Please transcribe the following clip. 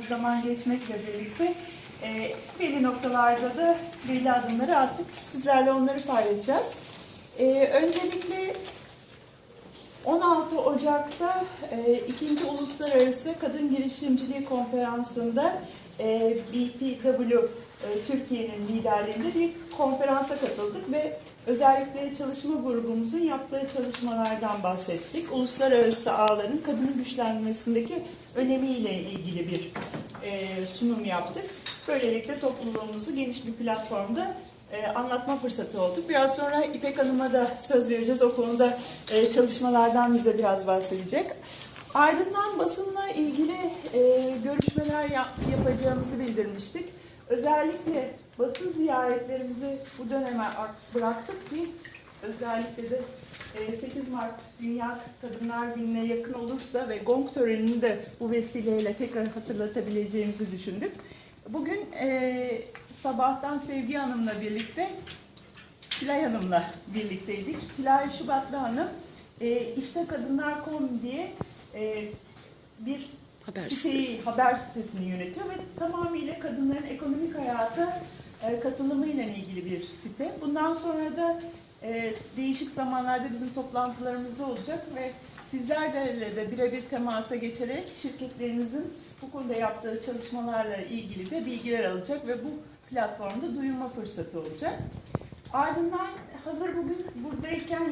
Bir zaman geçmekle birlikte e, belli noktalarda da belli adımları attık. Sizlerle onları paylaşacağız. E, öncelikle 16 Ocak'ta e, 2. Uluslararası Kadın Girişimciliği Konferansı'nda e, BPW Türkiye'nin liderliğinde bir konferansa katıldık ve özellikle çalışma grubumuzun yaptığı çalışmalardan bahsettik. Uluslararası ağların kadının güçlenmesindeki önemiyle ilgili bir e, sunum yaptık. Böylelikle topluluğumuzu geniş bir platformda e, anlatma fırsatı olduk. Biraz sonra İpek Hanım'a da söz vereceğiz. O konuda e, çalışmalardan bize biraz bahsedecek. Ardından basınla ilgili e, görüşmeler yap- yapacağımızı bildirmiştik. Özellikle basın ziyaretlerimizi bu döneme bıraktık ki özellikle de e, 8 Mart Dünya Kadınlar Günü'ne yakın olursa ve gong törenini de bu vesileyle tekrar hatırlatabileceğimizi düşündük. Bugün e, sabahtan Sevgi Hanım'la birlikte Tülay Hanım'la birlikteydik. Tülay Şubatlı Hanım e, işte Kadınlar.com diye e, bir Haber siteyi, sitesi. haber sitesini yönetiyor ve tamamıyla kadınların ekonomik hayata e, katılımıyla ilgili bir site. Bundan sonra da e, değişik zamanlarda bizim toplantılarımızda olacak ve sizlerle de birebir temasa geçerek şirketlerinizin bu konuda yaptığı çalışmalarla ilgili de bilgiler alacak ve bu platformda duyurma fırsatı olacak. Ardından hazır bugün buradayken